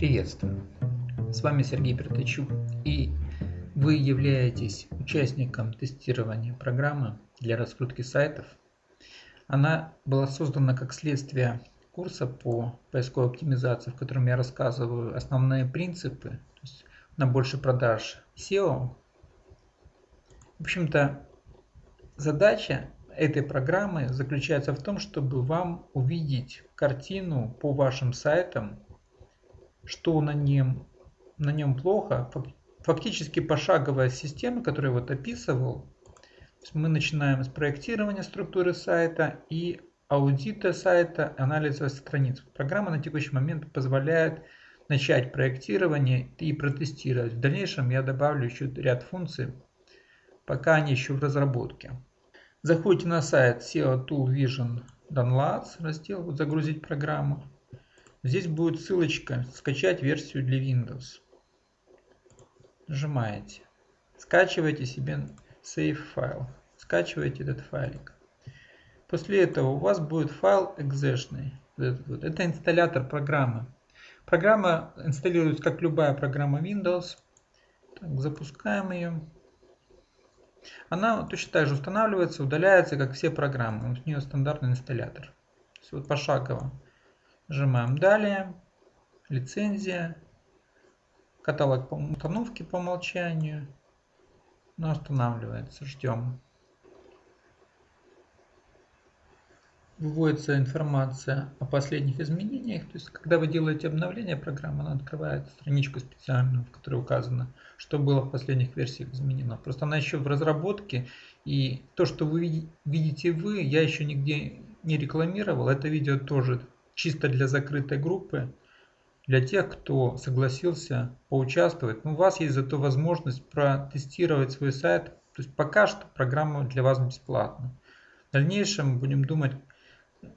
Приветствую! С вами Сергей Пертачук и вы являетесь участником тестирования программы для раскрутки сайтов. Она была создана как следствие курса по поисковой оптимизации, в котором я рассказываю основные принципы то есть на больше продаж SEO. В общем-то, задача этой программы заключается в том, чтобы вам увидеть картину по вашим сайтам, что на нем, на нем плохо. Фактически пошаговая система, которую я вот описывал. Мы начинаем с проектирования структуры сайта и аудита сайта, анализа страниц. Программа на текущий момент позволяет начать проектирование и протестировать. В дальнейшем я добавлю еще ряд функций, пока они еще в разработке. Заходите на сайт SEO Tool Vision Downloads, раздел «Загрузить программу». Здесь будет ссылочка «Скачать версию для Windows». Нажимаете. Скачиваете себе save файл. Скачиваете этот файлик. После этого у вас будет файл exe. Это инсталлятор программы. Программа инсталируется как любая программа Windows. Так, запускаем ее. Она точно так же устанавливается, удаляется, как все программы. У нее стандартный инсталлятор. Все вот пошагово. Нажимаем «Далее», «Лицензия», каталог установки по умолчанию. Она устанавливается, ждем. выводится информация о последних изменениях. То есть, когда вы делаете обновление программы, она открывает страничку специальную, в которой указано, что было в последних версиях изменено. Просто она еще в разработке, и то, что вы видите вы, я еще нигде не рекламировал. Это видео тоже чисто для закрытой группы, для тех, кто согласился поучаствовать. Но у вас есть зато возможность протестировать свой сайт. То есть пока что программа для вас бесплатна. В дальнейшем будем думать,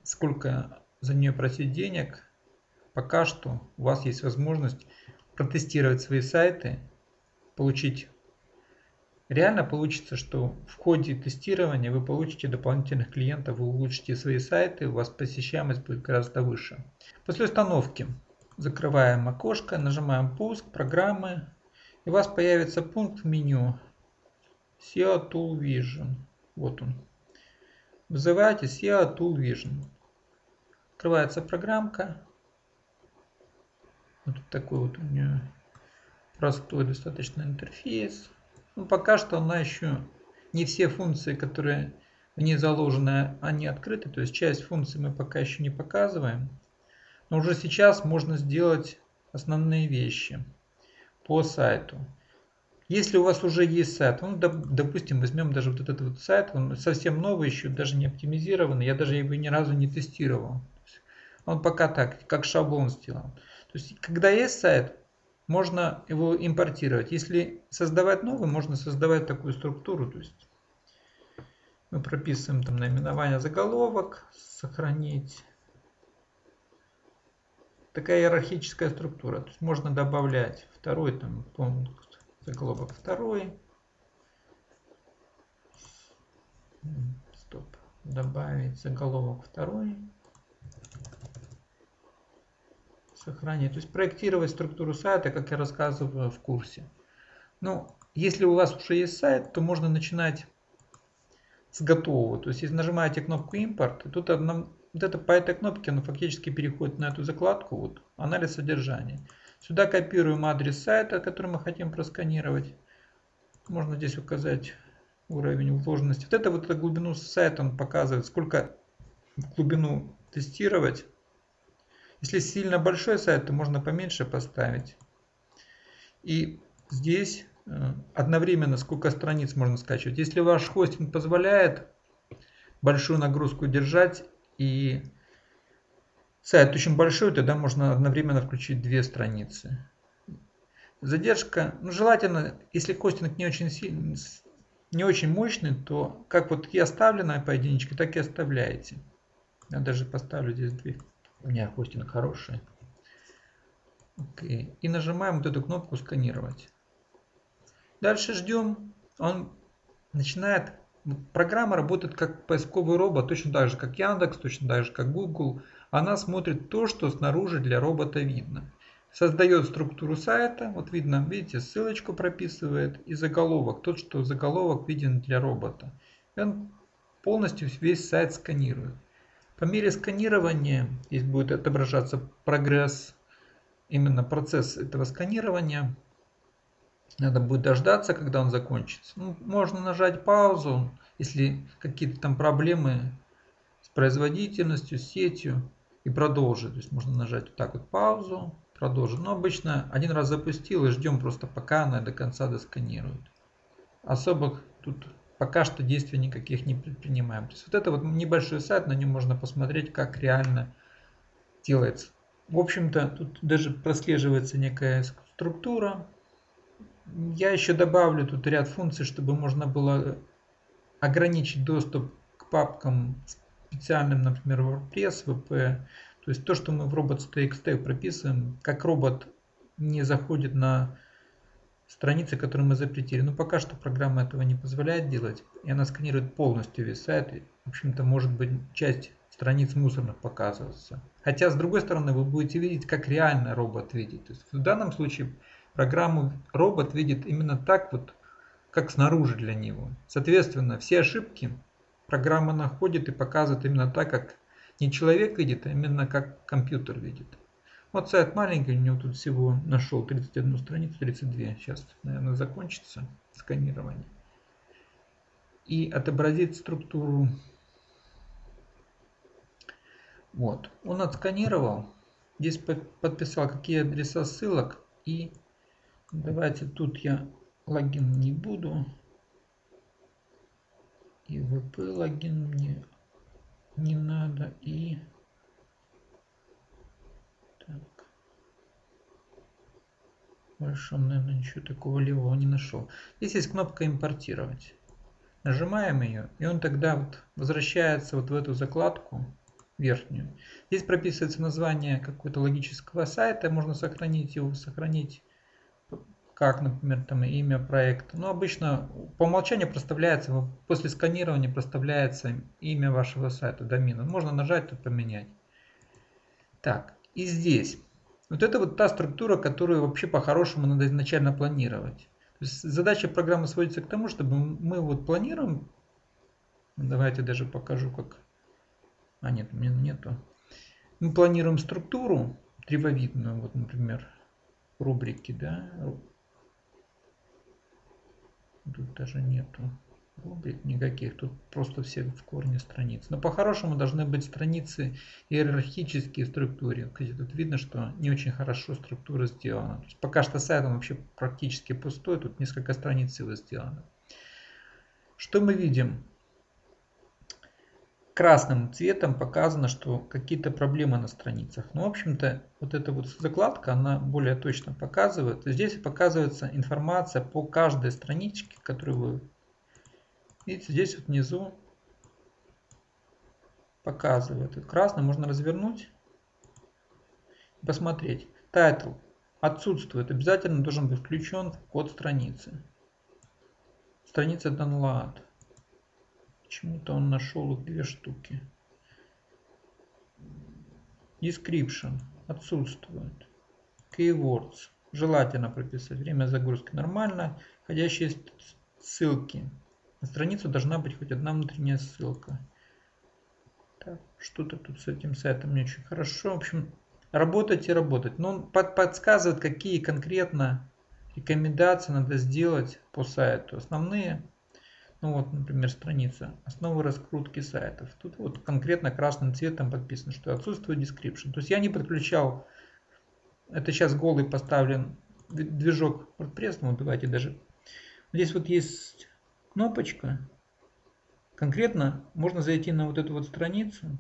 сколько за нее просить денег, пока что у вас есть возможность протестировать свои сайты, получить Реально получится, что в ходе тестирования вы получите дополнительных клиентов, вы улучшите свои сайты, у вас посещаемость будет гораздо выше. После установки закрываем окошко, нажимаем пуск, программы, и у вас появится пункт в меню SEO Tool Vision. Вот он. Вызывайте SEO Tool Vision. Открывается программка. Вот такой вот у нее простой достаточно интерфейс. Но пока что она еще не все функции, которые в ней заложены, они открыты. То есть часть функций мы пока еще не показываем. Но уже сейчас можно сделать основные вещи по сайту. Если у вас уже есть сайт, ну, допустим, возьмем даже вот этот вот сайт, он совсем новый еще, даже не оптимизированный, я даже его ни разу не тестировал. Он пока так, как шаблон сделан. То есть, когда есть сайт, можно его импортировать. Если создавать новый, можно создавать такую структуру. То есть, мы прописываем там наименование заголовок, сохранить. Такая иерархическая структура. То есть можно добавлять второй там пункт заголовок второй. Стоп. Добавить заголовок второй. Сохранить. То есть проектировать структуру сайта, как я рассказываю в курсе. Ну, если у вас уже есть сайт, то можно начинать с готового. То есть, если нажимаете кнопку импорт, тут одна, вот это по этой кнопке оно фактически переходит на эту закладку, вот, анализ содержания. Сюда копируем адрес сайта, который мы хотим просканировать. Можно здесь указать уровень вложенности. Вот это вот глубину сайта он показывает, сколько в глубину тестировать. Если сильно большой сайт, то можно поменьше поставить. И здесь э, одновременно сколько страниц можно скачивать. Если ваш хостинг позволяет большую нагрузку держать и сайт очень большой, тогда можно одновременно включить две страницы. Задержка, ну желательно, если хостинг не очень сильный, не очень мощный, то как вот я оставлена по единичке, так и оставляете. Я даже поставлю здесь две. У меня хостинг хороший. Окей. И нажимаем вот эту кнопку сканировать. Дальше ждем. Он начинает. Программа работает как поисковый робот, точно так же, как Яндекс, точно так же, как Google она смотрит то, что снаружи для робота видно. создает структуру сайта. Вот видно, видите, ссылочку прописывает и заголовок. Тот, что заголовок виден для робота. И он полностью весь сайт сканирует. По мере сканирования здесь будет отображаться прогресс, именно процесс этого сканирования. Надо будет дождаться, когда он закончится. Ну, можно нажать паузу, если какие-то там проблемы с производительностью, с сетью и продолжить. То есть можно нажать вот так вот паузу, продолжить. Но обычно один раз запустил и ждем просто пока она до конца досканирует. Особых тут пока что действий никаких не предпринимаем. То есть вот это вот небольшой сайт, на нем можно посмотреть, как реально делается. В общем-то, тут даже прослеживается некая структура. Я еще добавлю тут ряд функций, чтобы можно было ограничить доступ к папкам специальным, например, WordPress, VP. То есть то, что мы в robots.txt прописываем, как робот не заходит на страницы, которые мы запретили. Но пока что программа этого не позволяет делать. И она сканирует полностью весь сайт. И, в общем-то, может быть часть страниц мусорных показываться. Хотя, с другой стороны, вы будете видеть, как реально робот видит. То есть в данном случае программу робот видит именно так, вот, как снаружи для него. Соответственно, все ошибки программа находит и показывает именно так, как не человек видит, а именно как компьютер видит. Вот сайт маленький, у него тут всего нашел 31 страницу, 32. Сейчас, наверное, закончится сканирование. И отобразит структуру. Вот. Он отсканировал. Здесь подписал, какие адреса ссылок. И давайте тут я логин не буду. И VP логин мне не надо. И так. Он, наверное, ничего такого левого не нашел. Здесь есть кнопка импортировать. Нажимаем ее, и он тогда вот возвращается вот в эту закладку верхнюю. Здесь прописывается название какого-то логического сайта, можно сохранить его, сохранить как, например, там имя проекта. Но обычно по умолчанию проставляется, после сканирования проставляется имя вашего сайта, домена. Можно нажать тут поменять. Так, и здесь. Вот это вот та структура, которую вообще по-хорошему надо изначально планировать. То есть задача программы сводится к тому, чтобы мы вот планируем, давайте даже покажу как, а нет, у меня нету. Мы планируем структуру древовидную, вот, например, рубрики, да, Тут даже нету рубрик никаких, тут просто все в корне страниц. Но по-хорошему должны быть страницы иерархические в структуре. Кстати, тут видно, что не очень хорошо структура сделана. То есть пока что сайт он вообще практически пустой, тут несколько страниц его сделано. Что мы видим? красным цветом показано, что какие-то проблемы на страницах. Но, ну, в общем-то, вот эта вот закладка, она более точно показывает. Здесь показывается информация по каждой страничке, которую вы видите. Здесь вот внизу показывает. Красный можно развернуть и посмотреть. Title отсутствует. Обязательно должен быть включен в код страницы. Страница download. Почему-то он нашел их две штуки. Description отсутствует. Keywords. Желательно прописать. Время загрузки нормально. Входящие ссылки. На страницу должна быть хоть одна внутренняя ссылка. Что-то тут с этим сайтом не очень хорошо. В общем, работать и работать. Но он под, подсказывает, какие конкретно рекомендации надо сделать по сайту. Основные ну вот, например, страница «Основы раскрутки сайтов». Тут вот конкретно красным цветом подписано, что отсутствует description. То есть я не подключал, это сейчас голый поставлен движок WordPress, ну давайте даже. Здесь вот есть кнопочка, конкретно можно зайти на вот эту вот страницу.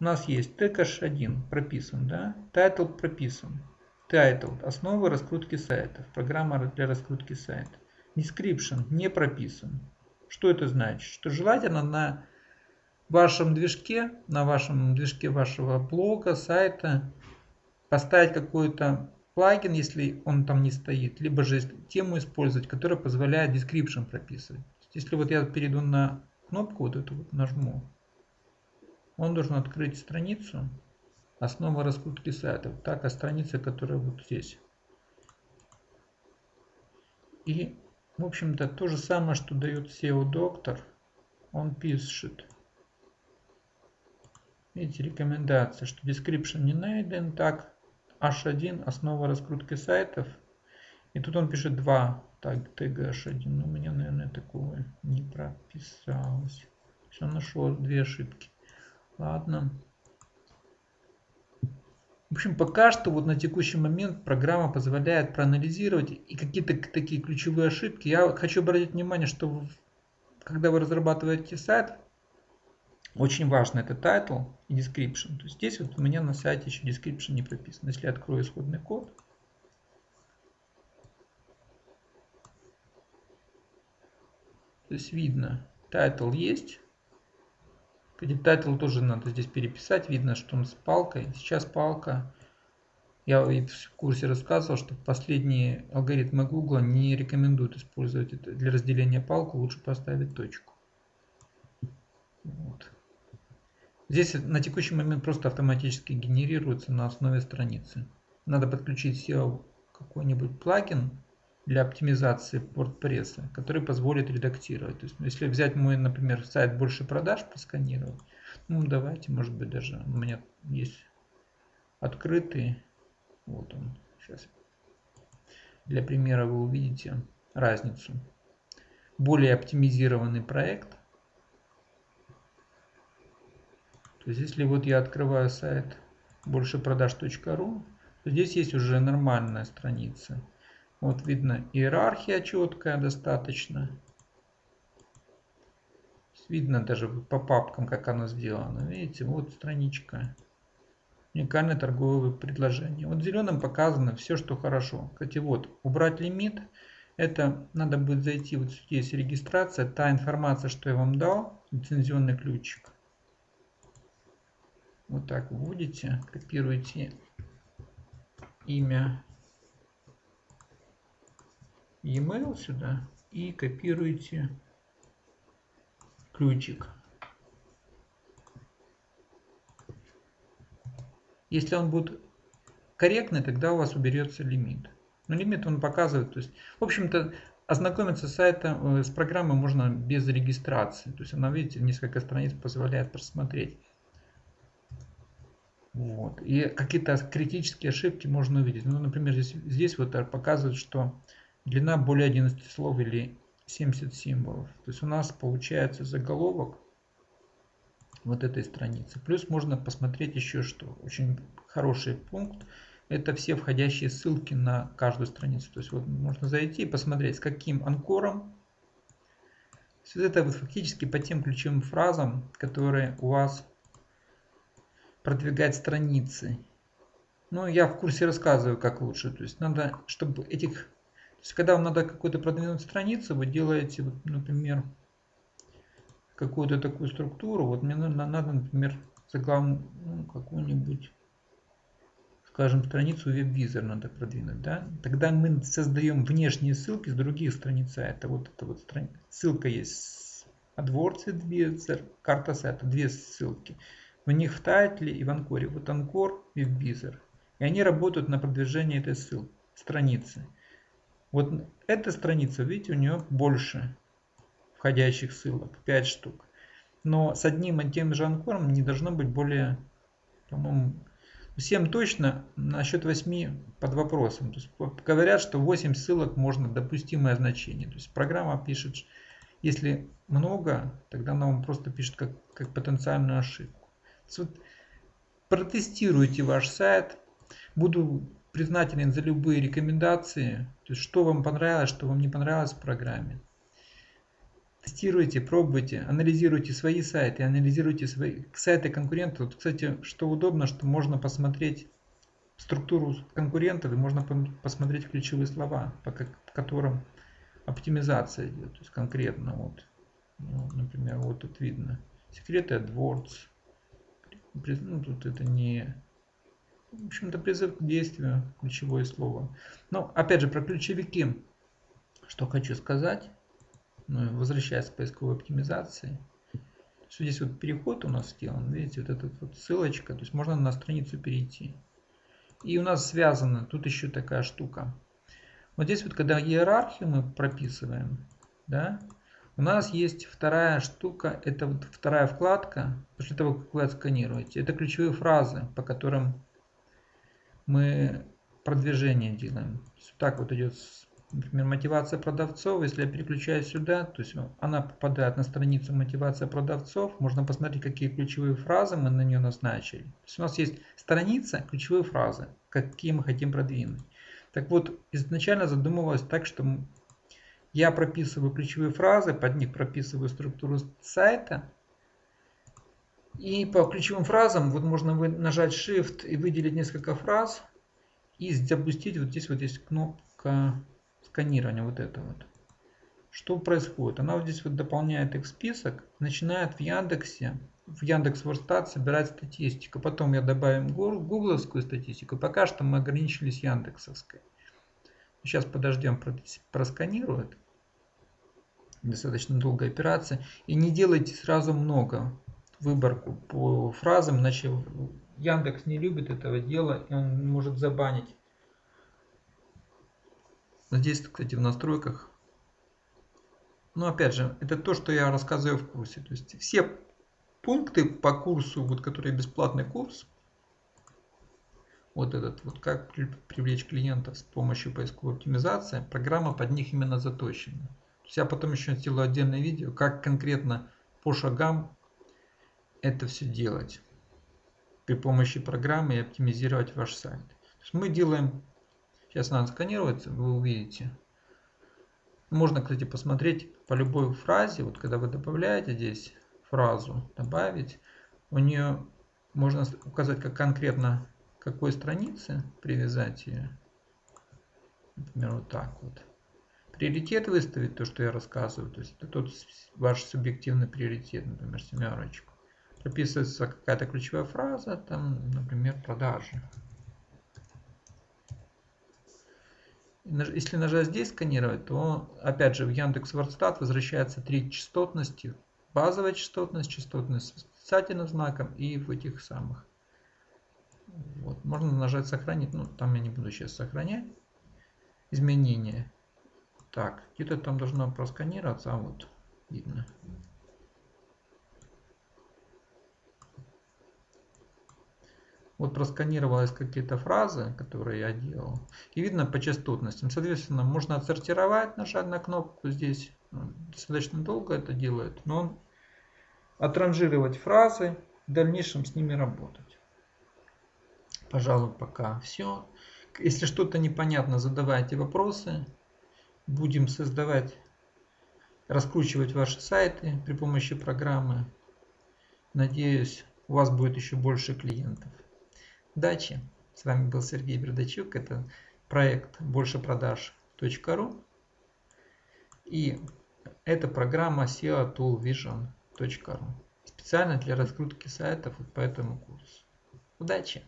У нас есть tcache1 прописан, да, title прописан. Title – основы раскрутки сайтов, программа для раскрутки сайта description не прописан. Что это значит? Что желательно на вашем движке, на вашем движке вашего блога, сайта поставить какой-то плагин, если он там не стоит, либо же тему использовать, которая позволяет description прописывать. Если вот я перейду на кнопку, вот эту вот нажму, он должен открыть страницу, Основа раскрутки сайтов. Так, а страница, которая вот здесь. И, в общем-то, то же самое, что дает SEO доктор. Он пишет. Видите, рекомендация, что description не найден. Так, H1, основа раскрутки сайтов. И тут он пишет 2 так, тега H1. Но у меня, наверное, такого не прописалось. Все нашел две ошибки. Ладно. В общем, пока что вот на текущий момент программа позволяет проанализировать и какие-то такие ключевые ошибки. Я хочу обратить внимание, что когда вы разрабатываете сайт, очень важно это title и description. То есть здесь вот у меня на сайте еще description не прописан. Если я открою исходный код, то есть видно, title есть, кстати, title тоже надо здесь переписать. Видно, что он с палкой. Сейчас палка. Я в курсе рассказывал, что последние алгоритмы Google не рекомендуют использовать это для разделения палку. Лучше поставить точку. Вот. Здесь на текущий момент просто автоматически генерируется на основе страницы. Надо подключить SEO какой-нибудь плагин для оптимизации WordPress, который позволит редактировать. То есть, если взять мой, например, сайт больше продаж, просканировать, ну давайте, может быть, даже у меня есть открытый, вот он, сейчас. Для примера вы увидите разницу. Более оптимизированный проект. То есть, если вот я открываю сайт большепродаж.ру, то здесь есть уже нормальная страница вот видно иерархия четкая достаточно. Видно даже по папкам, как она сделана. Видите, вот страничка. Уникальное торговое предложение. Вот зеленым показано все, что хорошо. Кстати, вот, убрать лимит. Это надо будет зайти, вот здесь регистрация, та информация, что я вам дал, лицензионный ключик. Вот так вводите, копируете имя e-mail сюда и копируете ключик. Если он будет корректный, тогда у вас уберется лимит. Но лимит он показывает, то есть, в общем-то, ознакомиться с сайтом, э, с программой можно без регистрации. То есть она, видите, несколько страниц позволяет просмотреть. Вот. И какие-то критические ошибки можно увидеть. Ну, например, здесь, здесь вот показывает, что длина более 11 слов или 70 символов. То есть у нас получается заголовок вот этой страницы. Плюс можно посмотреть еще что. Очень хороший пункт. Это все входящие ссылки на каждую страницу. То есть вот можно зайти и посмотреть, с каким анкором. Все это вот фактически по тем ключевым фразам, которые у вас продвигать страницы. Ну, я в курсе рассказываю, как лучше. То есть надо, чтобы этих то есть, когда вам надо какую-то продвинуть страницу, вы делаете, вот, например, какую-то такую структуру. Вот мне надо, надо например, заглавную ну, какую-нибудь, скажем, страницу WebVisor надо продвинуть. Да? Тогда мы создаем внешние ссылки с других страниц сайта. Вот эта вот страница. ссылка есть AdWords WebVisor, карта сайта, две ссылки. В них в тайтле и в анкоре. Вот анкор, WebVisor. И они работают на продвижение этой ссылки, страницы. Вот эта страница, видите, у нее больше входящих ссылок, 5 штук. Но с одним и тем же анкором не должно быть более, по-моему, 7 точно, насчет 8 под вопросом. То есть говорят, что 8 ссылок можно допустимое значение. То есть программа пишет, если много, тогда она вам просто пишет как, как потенциальную ошибку. Протестируйте ваш сайт. Буду признателен за любые рекомендации, то есть что вам понравилось, что вам не понравилось в программе. Тестируйте, пробуйте, анализируйте свои сайты, анализируйте свои сайты конкурентов. Вот, кстати, что удобно, что можно посмотреть структуру конкурентов и можно посмотреть ключевые слова, по которым оптимизация идет. То есть конкретно вот, ну, например, вот тут видно секреты AdWords. Ну, тут это не в общем-то, призыв к действию, ключевое слово. Но, опять же, про ключевики, что хочу сказать, ну, возвращаясь к поисковой оптимизации. Здесь вот переход у нас сделан, видите, вот эта вот ссылочка, то есть можно на страницу перейти. И у нас связано, тут еще такая штука. Вот здесь вот, когда иерархию мы прописываем, да, у нас есть вторая штука, это вот вторая вкладка, после того, как вы отсканируете. Это ключевые фразы, по которым мы продвижение делаем. Так вот идет, например, мотивация продавцов. Если я переключаю сюда, то есть она попадает на страницу мотивация продавцов. Можно посмотреть, какие ключевые фразы мы на нее назначили. То есть у нас есть страница, ключевые фразы, какие мы хотим продвинуть. Так вот, изначально задумывалось так, что я прописываю ключевые фразы, под них прописываю структуру сайта. И по ключевым фразам вот можно нажать Shift и выделить несколько фраз. И запустить вот здесь вот есть кнопка сканирования вот это вот. Что происходит? Она вот здесь вот дополняет их список, начинает в Яндексе, в Яндекс Ворстат собирать статистику. Потом я добавим гугловскую статистику. Пока что мы ограничились яндексовской. Сейчас подождем, просканирует достаточно долгая операция. И не делайте сразу много выборку по фразам, иначе Яндекс не любит этого дела, и он может забанить. Здесь, кстати, в настройках. Но опять же, это то, что я рассказываю в курсе. То есть все пункты по курсу, вот который бесплатный курс, вот этот вот как привлечь клиентов с помощью поисковой оптимизации, программа под них именно заточена. Я потом еще сделаю отдельное видео, как конкретно по шагам это все делать при помощи программы и оптимизировать ваш сайт. мы делаем, сейчас надо сканировать, вы увидите. Можно, кстати, посмотреть по любой фразе, вот когда вы добавляете здесь фразу, добавить, у нее можно указать как конкретно какой странице привязать ее. Например, вот так вот приоритет выставить, то, что я рассказываю. То есть это тот ваш субъективный приоритет, например, семерочку. Прописывается какая-то ключевая фраза, там, например, продажи. Если нажать здесь сканировать, то опять же в Яндекс Вордстат возвращается три частотности. Базовая частотность, частотность с восклицательным знаком и в этих самых. Вот. Можно нажать сохранить, ну там я не буду сейчас сохранять. Изменения. Так, где-то там должно просканироваться, а вот видно. Вот просканировалась какие-то фразы, которые я делал. И видно по частотностям. Соответственно, можно отсортировать, нажать на кнопку здесь. Достаточно долго это делает. Но он отранжировать фразы, в дальнейшем с ними работать. Пожалуй, пока все. Если что-то непонятно, задавайте вопросы будем создавать, раскручивать ваши сайты при помощи программы. Надеюсь, у вас будет еще больше клиентов. Удачи! С вами был Сергей Бердачук. Это проект большепродаж.ру. И это программа SEO Tool Vision.ru. Специально для раскрутки сайтов по этому курсу. Удачи!